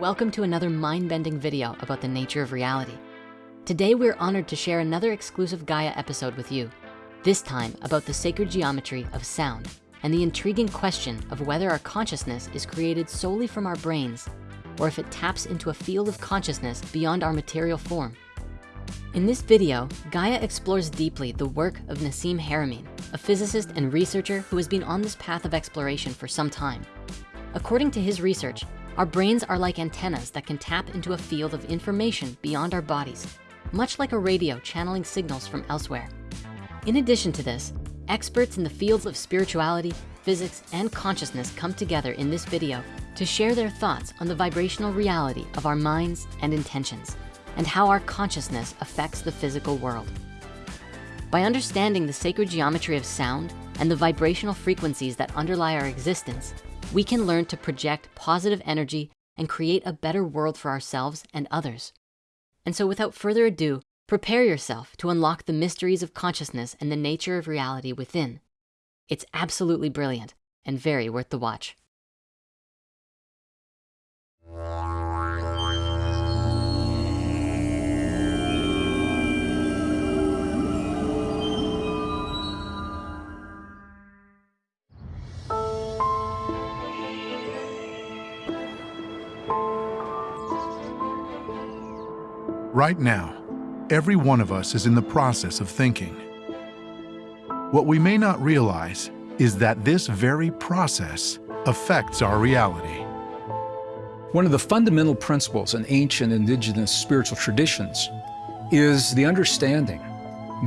Welcome to another mind-bending video about the nature of reality. Today, we're honored to share another exclusive Gaia episode with you. This time about the sacred geometry of sound and the intriguing question of whether our consciousness is created solely from our brains or if it taps into a field of consciousness beyond our material form. In this video, Gaia explores deeply the work of Nassim Haramein, a physicist and researcher who has been on this path of exploration for some time. According to his research, our brains are like antennas that can tap into a field of information beyond our bodies, much like a radio channeling signals from elsewhere. In addition to this, experts in the fields of spirituality, physics, and consciousness come together in this video to share their thoughts on the vibrational reality of our minds and intentions and how our consciousness affects the physical world. By understanding the sacred geometry of sound and the vibrational frequencies that underlie our existence, we can learn to project positive energy and create a better world for ourselves and others. And so without further ado, prepare yourself to unlock the mysteries of consciousness and the nature of reality within. It's absolutely brilliant and very worth the watch. Right now, every one of us is in the process of thinking. What we may not realize is that this very process affects our reality. One of the fundamental principles in ancient indigenous spiritual traditions is the understanding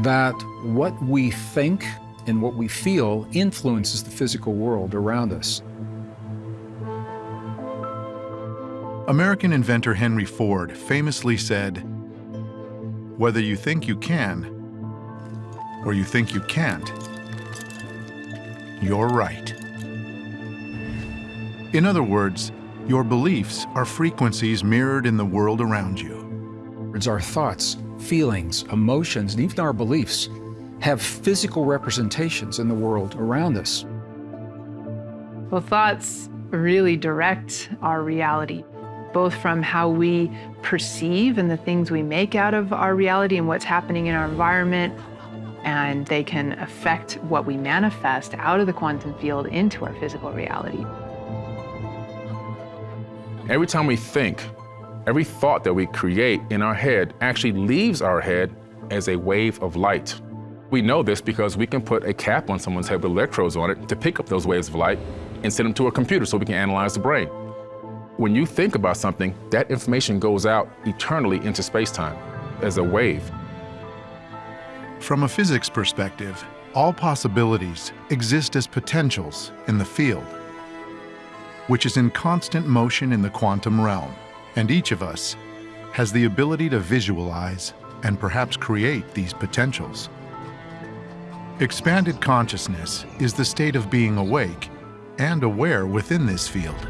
that what we think and what we feel influences the physical world around us. American inventor Henry Ford famously said, whether you think you can or you think you can't, you're right. In other words, your beliefs are frequencies mirrored in the world around you. It's our thoughts, feelings, emotions, and even our beliefs have physical representations in the world around us. Well, thoughts really direct our reality both from how we perceive and the things we make out of our reality and what's happening in our environment. And they can affect what we manifest out of the quantum field into our physical reality. Every time we think, every thought that we create in our head actually leaves our head as a wave of light. We know this because we can put a cap on someone's head with electrodes on it to pick up those waves of light and send them to a computer so we can analyze the brain. When you think about something, that information goes out eternally into space-time as a wave. From a physics perspective, all possibilities exist as potentials in the field, which is in constant motion in the quantum realm, and each of us has the ability to visualize and perhaps create these potentials. Expanded consciousness is the state of being awake and aware within this field.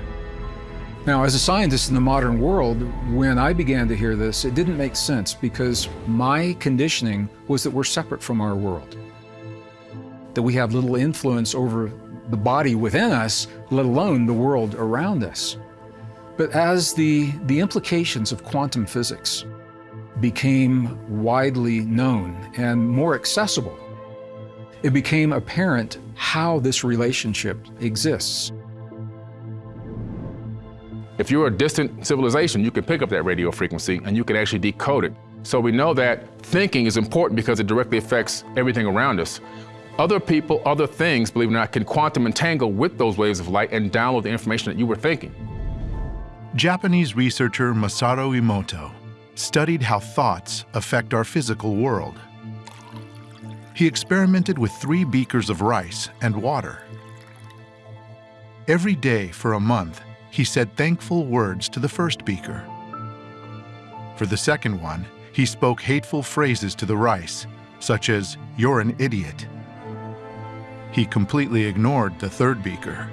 Now, as a scientist in the modern world, when I began to hear this, it didn't make sense because my conditioning was that we're separate from our world, that we have little influence over the body within us, let alone the world around us. But as the, the implications of quantum physics became widely known and more accessible, it became apparent how this relationship exists. If you're a distant civilization, you can pick up that radio frequency and you can actually decode it. So we know that thinking is important because it directly affects everything around us. Other people, other things, believe it or not, can quantum entangle with those waves of light and download the information that you were thinking. Japanese researcher Masaru Emoto studied how thoughts affect our physical world. He experimented with three beakers of rice and water. Every day for a month, he said thankful words to the first beaker. For the second one, he spoke hateful phrases to the rice, such as, you're an idiot. He completely ignored the third beaker.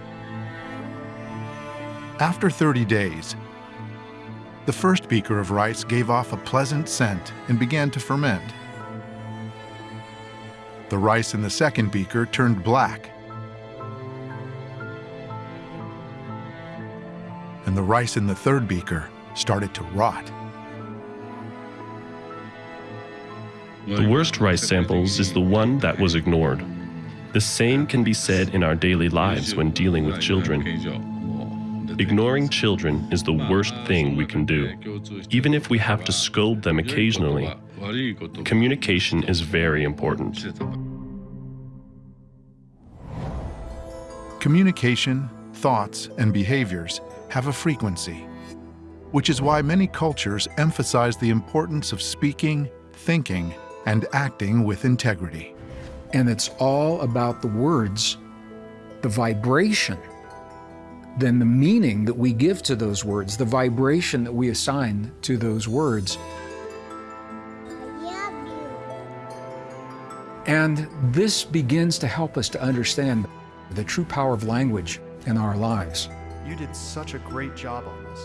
After 30 days, the first beaker of rice gave off a pleasant scent and began to ferment. The rice in the second beaker turned black and the rice in the third beaker started to rot. The worst rice samples is the one that was ignored. The same can be said in our daily lives when dealing with children. Ignoring children is the worst thing we can do. Even if we have to scold them occasionally, communication is very important. Communication, thoughts, and behaviors have a frequency, which is why many cultures emphasize the importance of speaking, thinking, and acting with integrity. And it's all about the words, the vibration, then the meaning that we give to those words, the vibration that we assign to those words. And this begins to help us to understand the true power of language in our lives. You did such a great job on this.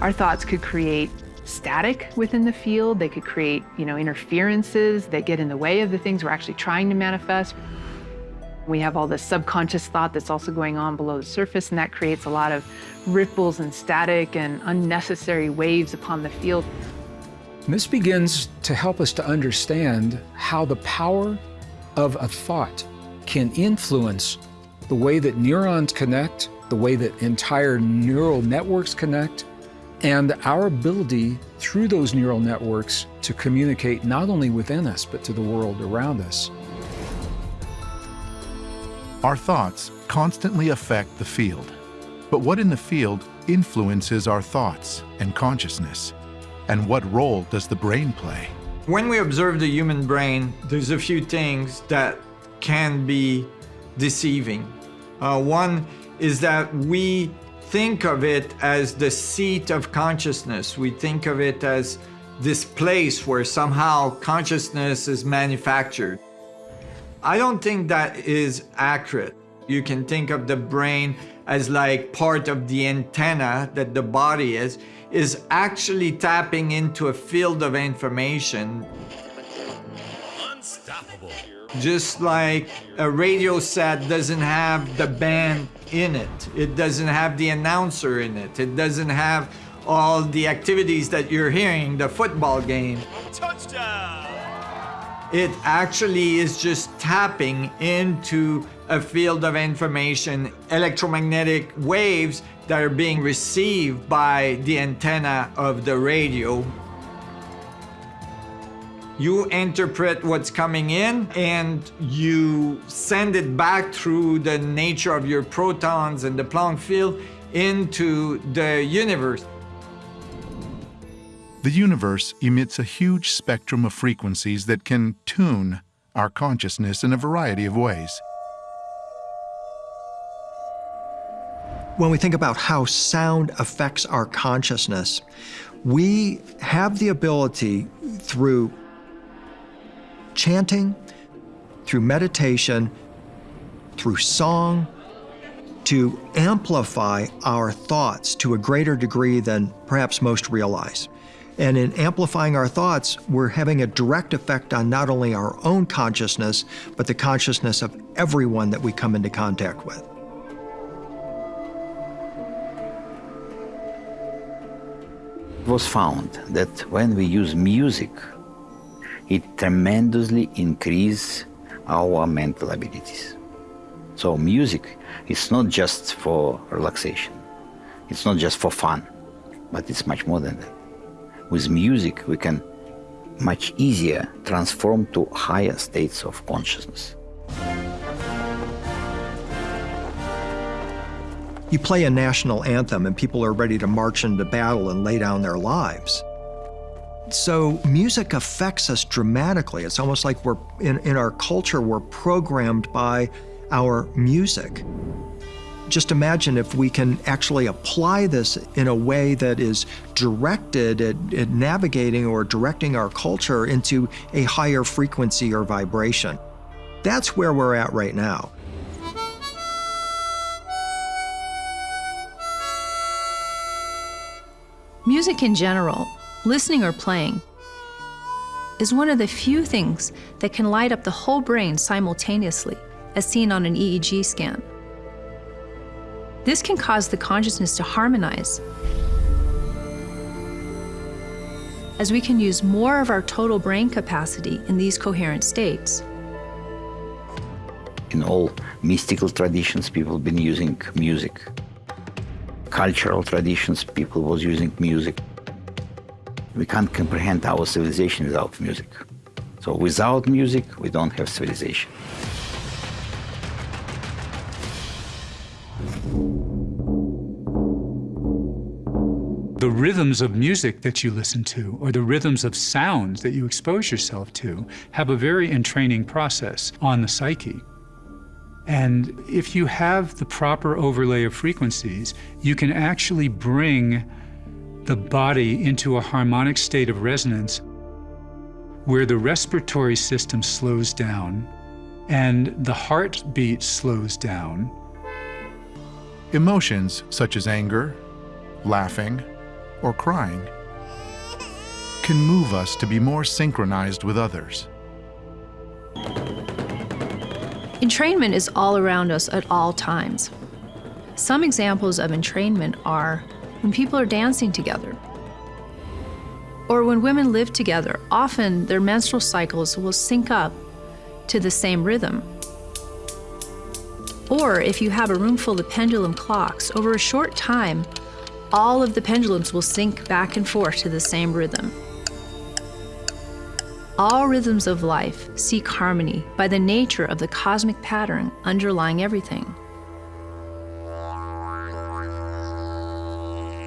Our thoughts could create static within the field. They could create, you know, interferences that get in the way of the things we're actually trying to manifest. We have all this subconscious thought that's also going on below the surface, and that creates a lot of ripples and static and unnecessary waves upon the field. And this begins to help us to understand how the power of a thought can influence the way that neurons connect, the way that entire neural networks connect, and our ability through those neural networks to communicate not only within us, but to the world around us. Our thoughts constantly affect the field. But what in the field influences our thoughts and consciousness? And what role does the brain play? When we observe the human brain, there's a few things that can be deceiving. Uh, one is that we think of it as the seat of consciousness. We think of it as this place where somehow consciousness is manufactured. I don't think that is accurate. You can think of the brain as like part of the antenna that the body is, is actually tapping into a field of information. Unstoppable. Just like a radio set doesn't have the band in it. It doesn't have the announcer in it. It doesn't have all the activities that you're hearing, the football game. Touchdown! It actually is just tapping into a field of information, electromagnetic waves that are being received by the antenna of the radio. You interpret what's coming in and you send it back through the nature of your protons and the Planck field into the universe. The universe emits a huge spectrum of frequencies that can tune our consciousness in a variety of ways. When we think about how sound affects our consciousness, we have the ability through chanting, through meditation, through song, to amplify our thoughts to a greater degree than perhaps most realize. And in amplifying our thoughts, we're having a direct effect on not only our own consciousness, but the consciousness of everyone that we come into contact with. It was found that when we use music, it tremendously increases our mental abilities. So music is not just for relaxation. It's not just for fun, but it's much more than that with music we can much easier transform to higher states of consciousness. You play a national anthem and people are ready to march into battle and lay down their lives. So music affects us dramatically. It's almost like we're in, in our culture, we're programmed by our music. Just imagine if we can actually apply this in a way that is directed at, at navigating or directing our culture into a higher frequency or vibration. That's where we're at right now. Music in general, listening or playing, is one of the few things that can light up the whole brain simultaneously, as seen on an EEG scan. This can cause the consciousness to harmonize, as we can use more of our total brain capacity in these coherent states. In all mystical traditions, people have been using music. Cultural traditions, people was using music. We can't comprehend our civilization without music. So without music, we don't have civilization. The rhythms of music that you listen to, or the rhythms of sounds that you expose yourself to, have a very entraining process on the psyche. And if you have the proper overlay of frequencies, you can actually bring the body into a harmonic state of resonance where the respiratory system slows down and the heartbeat slows down. Emotions such as anger, laughing, or crying can move us to be more synchronized with others. Entrainment is all around us at all times. Some examples of entrainment are when people are dancing together, or when women live together, often their menstrual cycles will sync up to the same rhythm. Or if you have a room full of pendulum clocks, over a short time, all of the pendulums will sync back and forth to the same rhythm. All rhythms of life seek harmony by the nature of the cosmic pattern underlying everything.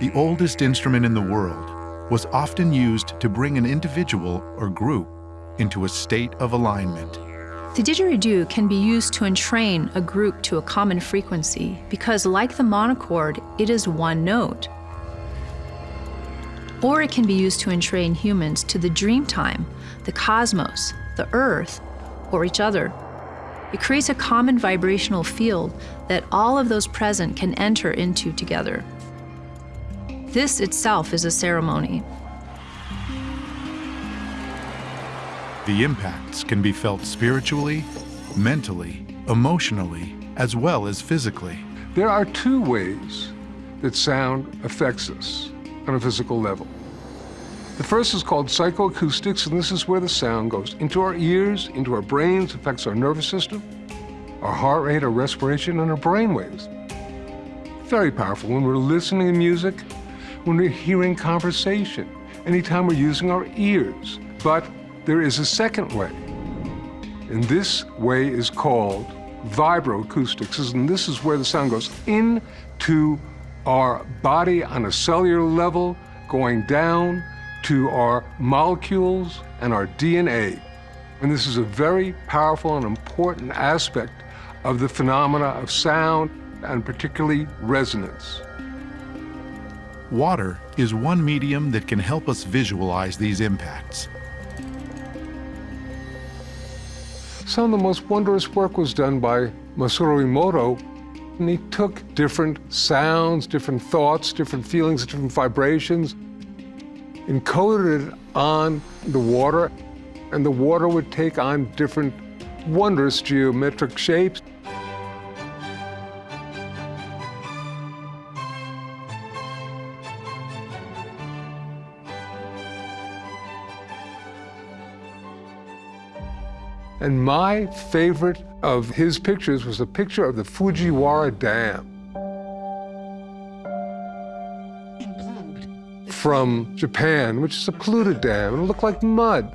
The oldest instrument in the world was often used to bring an individual or group into a state of alignment. The didgeridoo can be used to entrain a group to a common frequency because, like the monochord, it is one note. Or it can be used to entrain humans to the dream time, the cosmos, the earth, or each other. It creates a common vibrational field that all of those present can enter into together. This itself is a ceremony. The impacts can be felt spiritually, mentally, emotionally, as well as physically. There are two ways that sound affects us on a physical level. The first is called psychoacoustics, and this is where the sound goes into our ears, into our brains, affects our nervous system, our heart rate, our respiration, and our brain waves. Very powerful when we're listening to music, when we're hearing conversation, anytime we're using our ears. But there is a second way, and this way is called vibroacoustics, and this is where the sound goes into our body on a cellular level, going down to our molecules and our DNA. And this is a very powerful and important aspect of the phenomena of sound and particularly resonance. Water is one medium that can help us visualize these impacts. Some of the most wondrous work was done by Masaru Emoto, and he took different sounds, different thoughts, different feelings, different vibrations, encoded it on the water, and the water would take on different wondrous geometric shapes. And my favorite of his pictures was a picture of the Fujiwara Dam. From Japan, which is a polluted dam, and it looked like mud.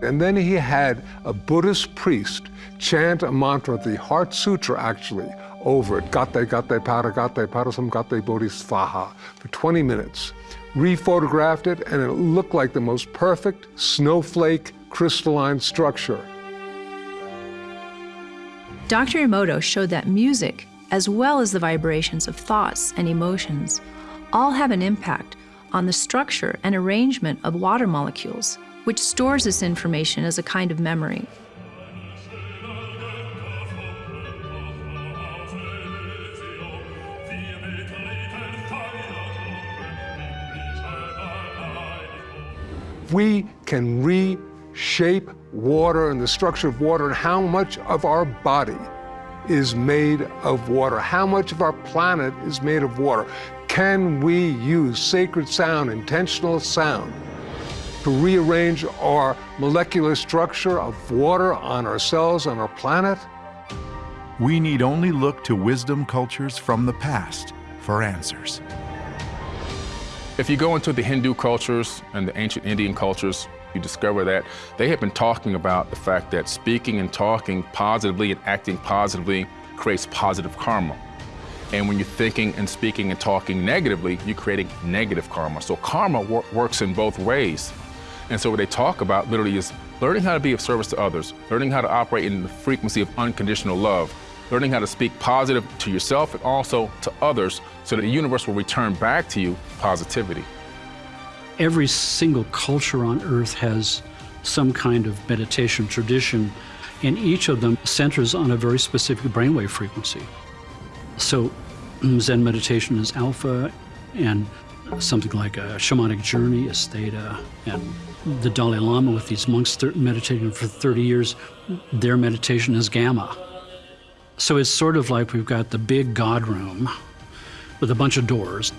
And then he had a Buddhist priest chant a mantra, the Heart Sutra actually, over it, Gate Gate Para Gate Parasam Gate Bodhisvaha, for 20 minutes. Rephotographed it, and it looked like the most perfect snowflake crystalline structure. Dr. Emoto showed that music, as well as the vibrations of thoughts and emotions, all have an impact on the structure and arrangement of water molecules, which stores this information as a kind of memory. We can reshape water and the structure of water and how much of our body is made of water? How much of our planet is made of water? Can we use sacred sound, intentional sound, to rearrange our molecular structure of water on our cells, on our planet? We need only look to wisdom cultures from the past for answers. If you go into the Hindu cultures and the ancient Indian cultures, you discover that they have been talking about the fact that speaking and talking positively and acting positively creates positive karma. And when you're thinking and speaking and talking negatively, you're creating negative karma. So karma wor works in both ways. And so what they talk about literally is learning how to be of service to others, learning how to operate in the frequency of unconditional love, learning how to speak positive to yourself and also to others so that the universe will return back to you positivity. Every single culture on earth has some kind of meditation tradition, and each of them centers on a very specific brainwave frequency. So mm, Zen meditation is alpha, and something like a shamanic journey is theta, and the Dalai Lama with these monks meditating for 30 years, their meditation is gamma. So it's sort of like we've got the big God room with a bunch of doors.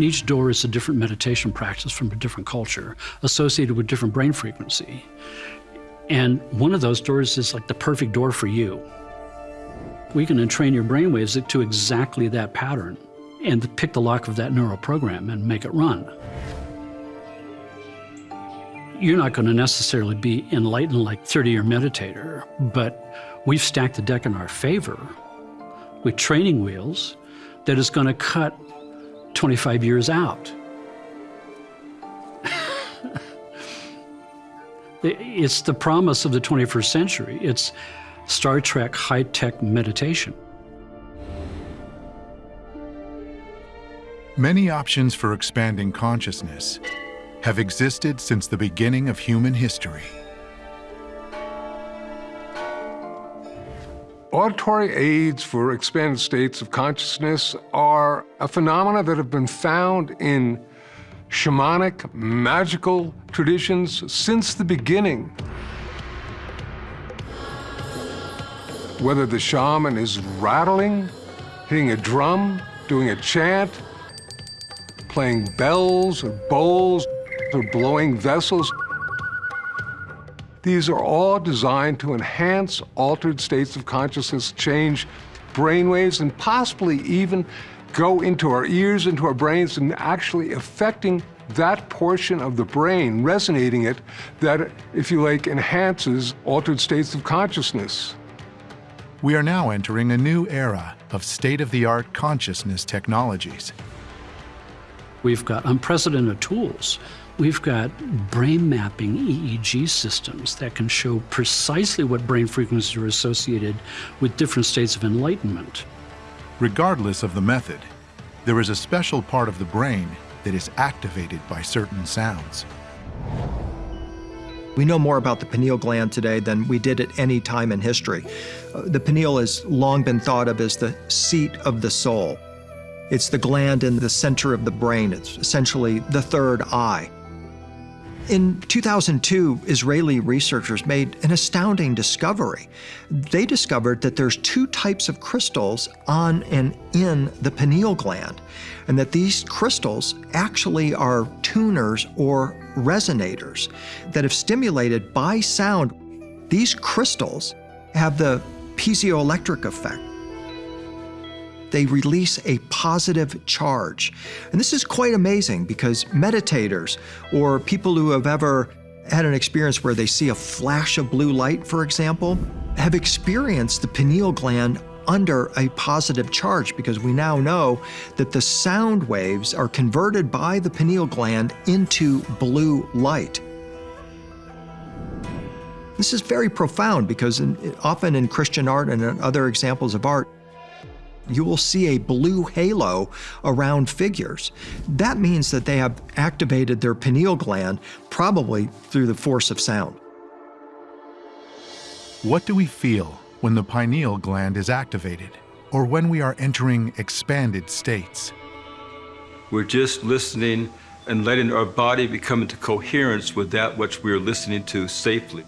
Each door is a different meditation practice from a different culture associated with different brain frequency. And one of those doors is like the perfect door for you. We can entrain your brain waves to exactly that pattern and pick the lock of that neural program and make it run. You're not going to necessarily be enlightened like 30-year meditator, but we've stacked the deck in our favor with training wheels that is going to cut 25 years out. it's the promise of the 21st century. It's Star Trek high-tech meditation. Many options for expanding consciousness have existed since the beginning of human history. Auditory aids for expanded states of consciousness are a phenomena that have been found in shamanic, magical traditions since the beginning. Whether the shaman is rattling, hitting a drum, doing a chant, playing bells or bowls, or blowing vessels, these are all designed to enhance altered states of consciousness, change brainwaves, and possibly even go into our ears, into our brains, and actually affecting that portion of the brain, resonating it, that, if you like, enhances altered states of consciousness. We are now entering a new era of state-of-the-art consciousness technologies. We've got unprecedented tools We've got brain mapping EEG systems that can show precisely what brain frequencies are associated with different states of enlightenment. Regardless of the method, there is a special part of the brain that is activated by certain sounds. We know more about the pineal gland today than we did at any time in history. Uh, the pineal has long been thought of as the seat of the soul. It's the gland in the center of the brain. It's essentially the third eye. In 2002, Israeli researchers made an astounding discovery. They discovered that there's two types of crystals on and in the pineal gland, and that these crystals actually are tuners or resonators that if stimulated by sound, these crystals have the piezoelectric effect they release a positive charge. And this is quite amazing because meditators or people who have ever had an experience where they see a flash of blue light, for example, have experienced the pineal gland under a positive charge because we now know that the sound waves are converted by the pineal gland into blue light. This is very profound because in, often in Christian art and in other examples of art, you will see a blue halo around figures. That means that they have activated their pineal gland, probably through the force of sound. What do we feel when the pineal gland is activated, or when we are entering expanded states? We're just listening and letting our body become into coherence with that which we're listening to safely.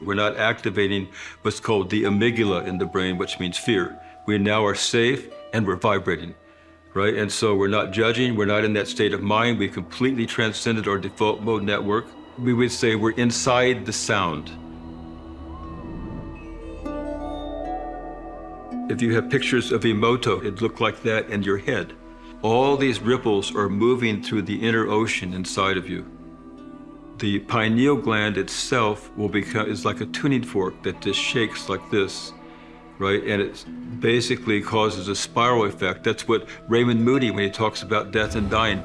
We're not activating what's called the amygdala in the brain, which means fear. We now are safe and we're vibrating, right? And so we're not judging, we're not in that state of mind. We completely transcended our default mode network. We would say we're inside the sound. If you have pictures of Emoto, it looked like that in your head. All these ripples are moving through the inner ocean inside of you. The pineal gland itself will become is like a tuning fork that just shakes like this, right? And it basically causes a spiral effect. That's what Raymond Moody, when he talks about death and dying,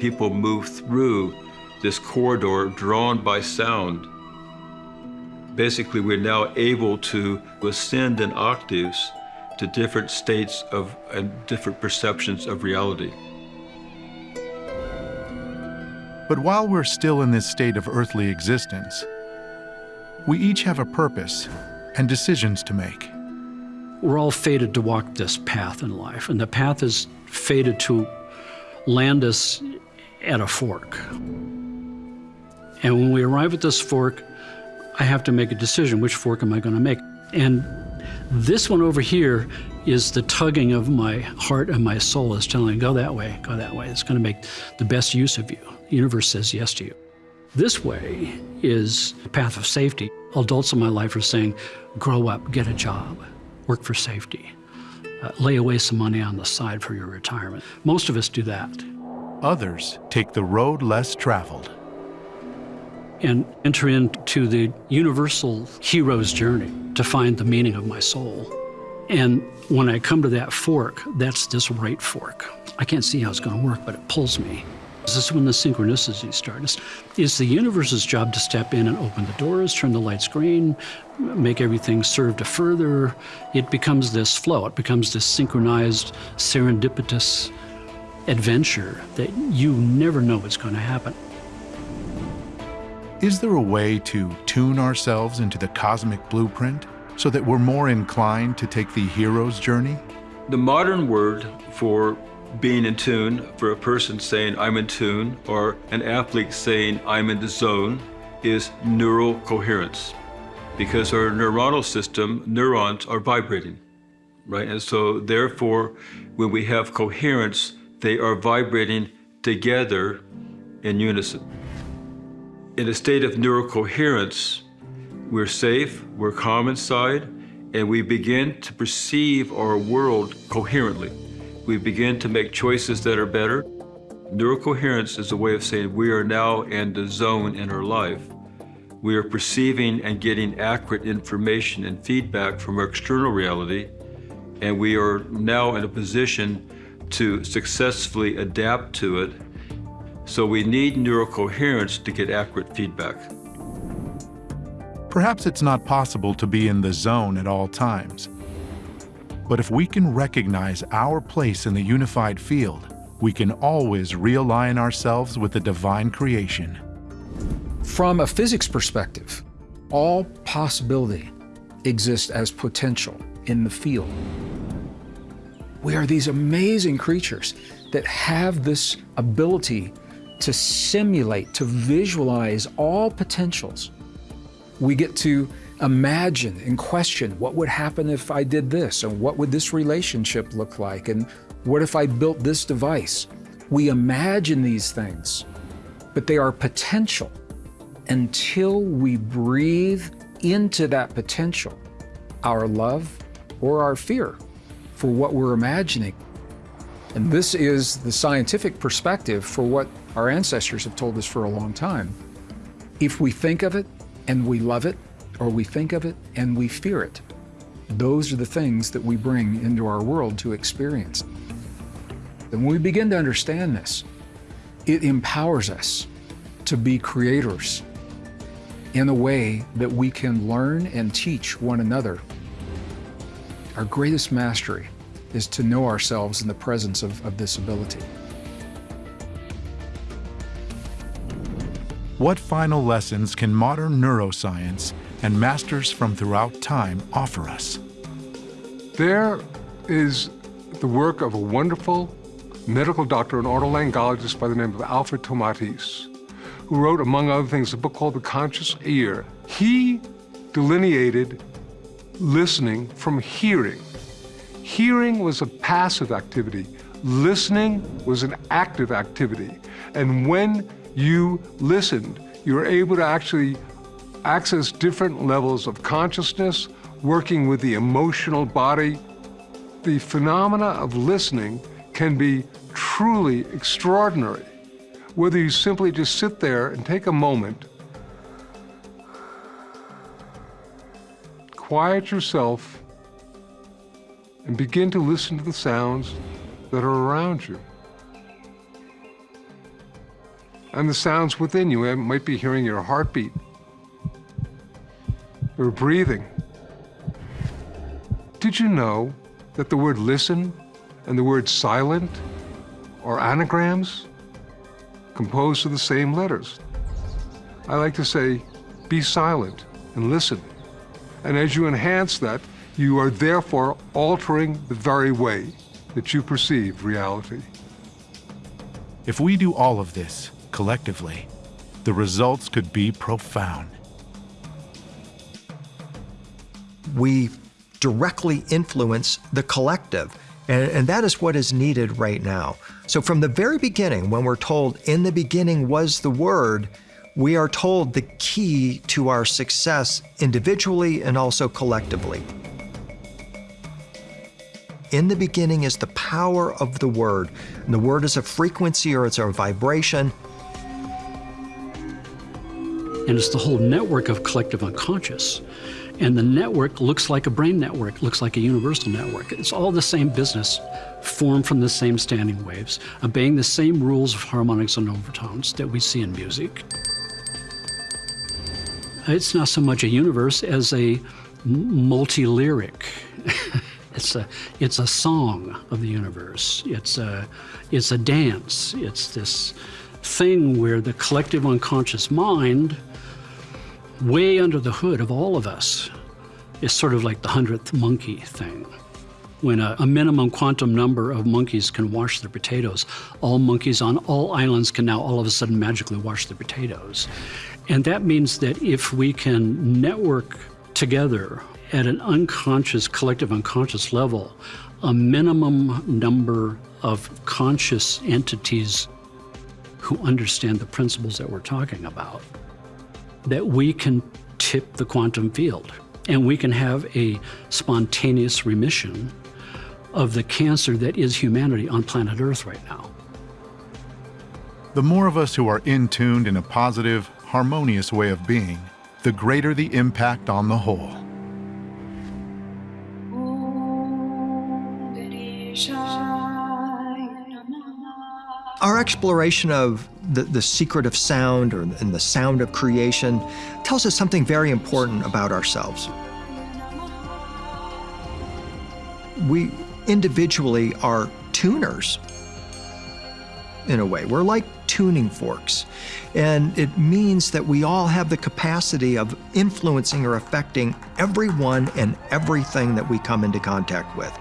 people move through this corridor drawn by sound basically we're now able to ascend in octaves to different states of and different perceptions of reality. But while we're still in this state of earthly existence, we each have a purpose and decisions to make. We're all fated to walk this path in life, and the path is fated to land us at a fork. And when we arrive at this fork, I have to make a decision. Which fork am I going to make? And this one over here is the tugging of my heart and my soul is telling, go that way, go that way. It's going to make the best use of you. The universe says yes to you. This way is a path of safety. Adults in my life are saying, grow up, get a job, work for safety, uh, lay away some money on the side for your retirement. Most of us do that. Others take the road less traveled and enter into the universal hero's journey to find the meaning of my soul. And when I come to that fork, that's this right fork. I can't see how it's going to work, but it pulls me. This is when the synchronicities start. It's, it's the universe's job to step in and open the doors, turn the lights green, make everything serve to further. It becomes this flow. It becomes this synchronized, serendipitous adventure that you never know what's going to happen. Is there a way to tune ourselves into the cosmic blueprint so that we're more inclined to take the hero's journey? The modern word for being in tune, for a person saying, I'm in tune, or an athlete saying, I'm in the zone, is neural coherence. Because our neuronal system, neurons are vibrating, right? And so therefore, when we have coherence, they are vibrating together in unison in a state of neural coherence, we're safe, we're calm inside, and we begin to perceive our world coherently. We begin to make choices that are better. Neurocoherence is a way of saying we are now in the zone in our life. We are perceiving and getting accurate information and feedback from our external reality, and we are now in a position to successfully adapt to it so we need neurocoherence to get accurate feedback. Perhaps it's not possible to be in the zone at all times. But if we can recognize our place in the unified field, we can always realign ourselves with the divine creation. From a physics perspective, all possibility exists as potential in the field. We are these amazing creatures that have this ability to simulate, to visualize all potentials. We get to imagine and question what would happen if I did this, and what would this relationship look like, and what if I built this device? We imagine these things, but they are potential until we breathe into that potential, our love or our fear for what we're imagining. And this is the scientific perspective for what our ancestors have told us for a long time. If we think of it and we love it, or we think of it and we fear it, those are the things that we bring into our world to experience. And when we begin to understand this, it empowers us to be creators in a way that we can learn and teach one another. Our greatest mastery is to know ourselves in the presence of, of this ability. What final lessons can modern neuroscience and masters from throughout time offer us? There is the work of a wonderful medical doctor and otolaryngologist by the name of Alfred Tomatis, who wrote, among other things, a book called The Conscious Ear, he delineated listening from hearing. Hearing was a passive activity. Listening was an active activity. And when you listened, you were able to actually access different levels of consciousness, working with the emotional body. The phenomena of listening can be truly extraordinary, whether you simply just sit there and take a moment, quiet yourself, and begin to listen to the sounds that are around you. And the sounds within you, you might be hearing your heartbeat, or breathing. Did you know that the word listen and the word silent are anagrams composed of the same letters? I like to say, be silent and listen. And as you enhance that, you are therefore altering the very way that you perceive reality. If we do all of this collectively, the results could be profound. We directly influence the collective, and, and that is what is needed right now. So, from the very beginning, when we're told, in the beginning was the Word, we are told the key to our success individually and also collectively. In the beginning is the power of the Word. And the Word is a frequency or it's a vibration. And it's the whole network of collective unconscious. And the network looks like a brain network, looks like a universal network. It's all the same business, formed from the same standing waves, obeying the same rules of harmonics and overtones that we see in music. It's not so much a universe as a multi-lyric. it's a it's a song of the universe. It's a it's a dance. It's this thing where the collective unconscious mind way under the hood of all of us is sort of like the hundredth monkey thing. When a, a, minimum quantum number of monkeys can wash their potatoes, all monkeys on all islands can now all of a sudden magically wash their potatoes. And that means that if we can network together at an unconscious, collective unconscious level, a minimum number of conscious entities who understand the principles that we're talking about, that we can tip the quantum field and we can have a spontaneous remission of the cancer that is humanity on planet Earth right now. The more of us who are in tuned in a positive, harmonious way of being, the greater the impact on the whole. Our exploration of the, the secret of sound or, and the sound of creation tells us something very important about ourselves. We individually are tuners in a way. We're like tuning forks. And it means that we all have the capacity of influencing or affecting everyone and everything that we come into contact with.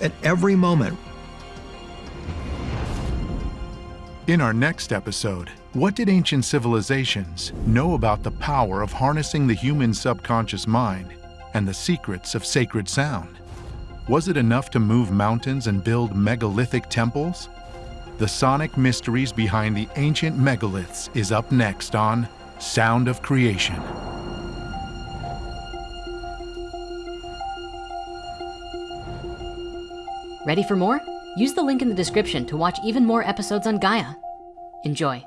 At every moment, In our next episode, what did ancient civilizations know about the power of harnessing the human subconscious mind and the secrets of sacred sound? Was it enough to move mountains and build megalithic temples? The sonic mysteries behind the ancient megaliths is up next on Sound of Creation. Ready for more? Use the link in the description to watch even more episodes on Gaia. Enjoy.